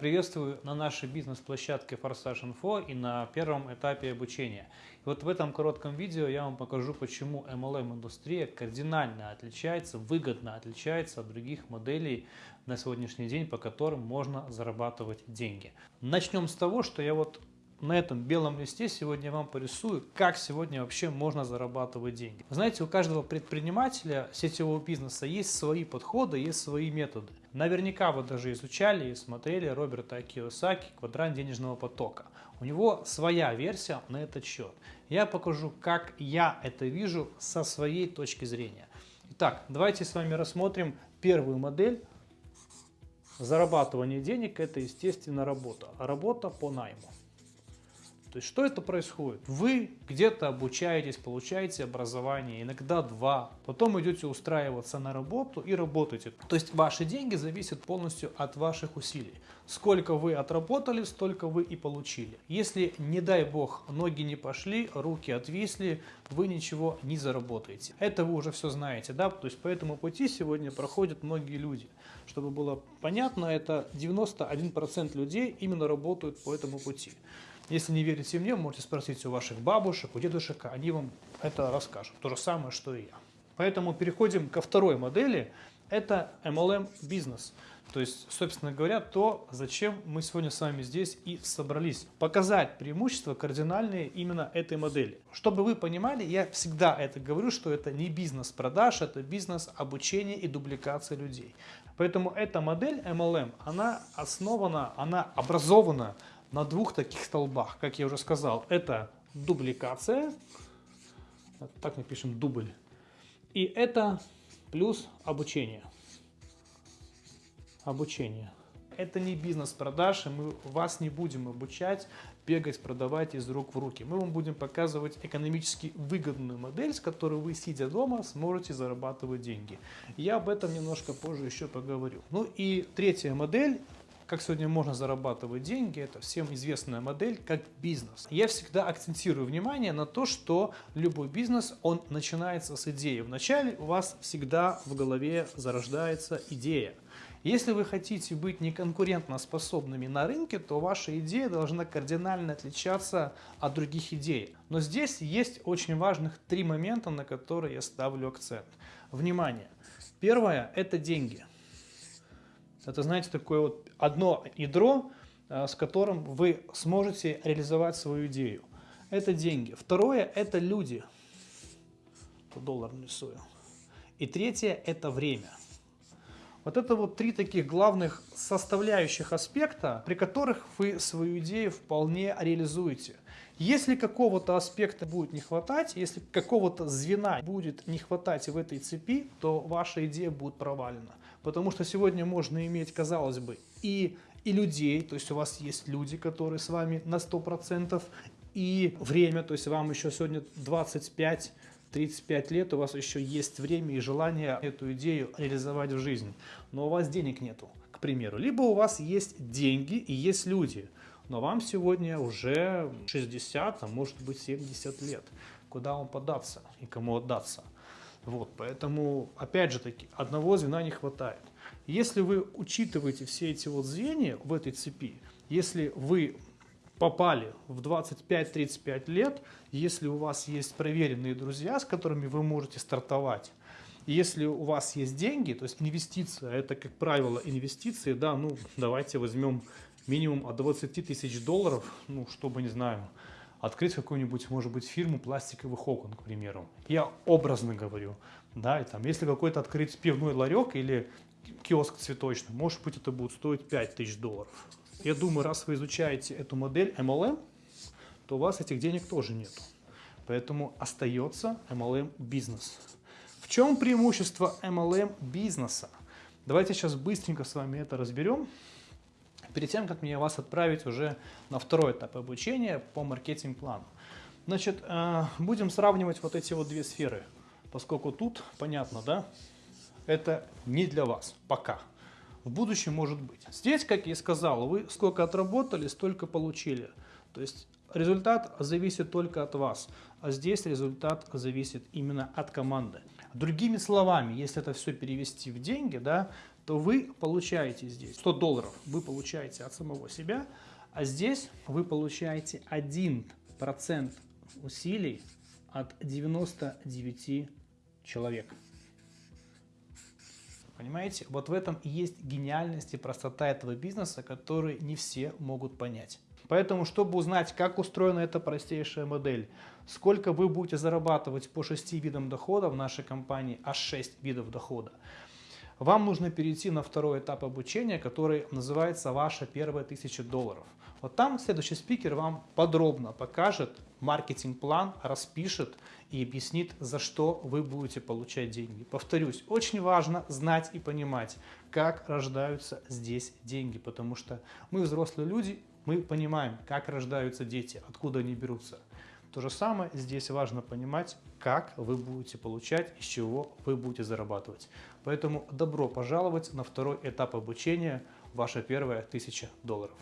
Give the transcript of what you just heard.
Приветствую на нашей бизнес-площадке Форсаж Info и на первом этапе обучения. И вот в этом коротком видео я вам покажу, почему MLM-индустрия кардинально отличается, выгодно отличается от других моделей на сегодняшний день, по которым можно зарабатывать деньги. Начнем с того, что я вот на этом белом листе сегодня вам порисую, как сегодня вообще можно зарабатывать деньги. Знаете, у каждого предпринимателя сетевого бизнеса есть свои подходы, есть свои методы. Наверняка вы даже изучали и смотрели Роберта Киосаки «Квадрант денежного потока». У него своя версия на этот счет. Я покажу, как я это вижу со своей точки зрения. Итак, давайте с вами рассмотрим первую модель. Зарабатывание денег – это, естественно, работа. Работа по найму. То есть что это происходит? Вы где-то обучаетесь, получаете образование, иногда два, потом идете устраиваться на работу и работаете. То есть ваши деньги зависят полностью от ваших усилий. Сколько вы отработали, столько вы и получили. Если, не дай бог, ноги не пошли, руки отвисли, вы ничего не заработаете. Это вы уже все знаете, да? То есть по этому пути сегодня проходят многие люди. Чтобы было понятно, это 91% людей именно работают по этому пути. Если не верите мне, можете спросить у ваших бабушек, у дедушек, они вам это расскажут. То же самое, что и я. Поэтому переходим ко второй модели. Это MLM бизнес. То есть, собственно говоря, то, зачем мы сегодня с вами здесь и собрались. Показать преимущества кардинальные именно этой модели. Чтобы вы понимали, я всегда это говорю, что это не бизнес продаж, это бизнес обучения и дубликации людей. Поэтому эта модель MLM, она основана, она образована на двух таких столбах, как я уже сказал. Это дубликация, так мы пишем дубль, и это плюс обучение. Обучение. Это не бизнес продаж, и мы вас не будем обучать бегать, продавать из рук в руки. Мы вам будем показывать экономически выгодную модель, с которой вы, сидя дома, сможете зарабатывать деньги. Я об этом немножко позже еще поговорю. Ну и третья модель как сегодня можно зарабатывать деньги, это всем известная модель как бизнес. Я всегда акцентирую внимание на то, что любой бизнес, он начинается с идеи. Вначале у вас всегда в голове зарождается идея. Если вы хотите быть неконкурентно способными на рынке, то ваша идея должна кардинально отличаться от других идей. Но здесь есть очень важных три момента, на которые я ставлю акцент. Внимание! Первое – это деньги. Это, знаете, такое вот одно ядро, э, с которым вы сможете реализовать свою идею. Это деньги. Второе – это люди. Тут доллар нарисую. И третье – это время. Вот это вот три таких главных составляющих аспекта, при которых вы свою идею вполне реализуете. Если какого-то аспекта будет не хватать, если какого-то звена будет не хватать в этой цепи, то ваша идея будет провалена. Потому что сегодня можно иметь, казалось бы, и, и людей, то есть у вас есть люди, которые с вами на 100%, и время, то есть вам еще сегодня 25 35 лет, у вас еще есть время и желание эту идею реализовать в жизнь, но у вас денег нету, к примеру. Либо у вас есть деньги и есть люди, но вам сегодня уже 60, а может быть 70 лет. Куда вам податься и кому отдаться? Вот, поэтому, опять же таки, одного звена не хватает. Если вы учитываете все эти вот звенья в этой цепи, если вы попали в 25-35 лет, если у вас есть проверенные друзья, с которыми вы можете стартовать, если у вас есть деньги, то есть инвестиция, это, как правило, инвестиции, да, ну, давайте возьмем минимум от 20 тысяч долларов, ну, чтобы, не знаю, открыть какую-нибудь, может быть, фирму пластиковых окон, к примеру. Я образно говорю, да, и там, если какой-то открыть пивной ларек или киоск цветочный, может быть, это будет стоить 5 тысяч долларов. Я думаю, раз вы изучаете эту модель MLM, то у вас этих денег тоже нет. Поэтому остается MLM бизнес. В чем преимущество MLM бизнеса? Давайте сейчас быстренько с вами это разберем. Перед тем, как мне вас отправить уже на второй этап обучения по маркетинг-плану. Значит, э, будем сравнивать вот эти вот две сферы, поскольку тут, понятно, да, это не для вас пока в будущем может быть. Здесь, как я и сказал, вы сколько отработали, столько получили. То есть результат зависит только от вас, а здесь результат зависит именно от команды. Другими словами, если это все перевести в деньги, да, то вы получаете здесь 100 долларов, вы получаете от самого себя, а здесь вы получаете 1% усилий от 99 человек. Понимаете? Вот в этом и есть гениальность и простота этого бизнеса, который не все могут понять. Поэтому, чтобы узнать, как устроена эта простейшая модель, сколько вы будете зарабатывать по 6 видам дохода в нашей компании, аж 6 видов дохода, вам нужно перейти на второй этап обучения, который называется «Ваша первая тысяча долларов». Вот там следующий спикер вам подробно покажет маркетинг-план, распишет и объяснит, за что вы будете получать деньги. Повторюсь, очень важно знать и понимать, как рождаются здесь деньги, потому что мы взрослые люди, мы понимаем, как рождаются дети, откуда они берутся. То же самое здесь важно понимать, как вы будете получать, из чего вы будете зарабатывать. Поэтому добро пожаловать на второй этап обучения, ваша первая тысяча долларов.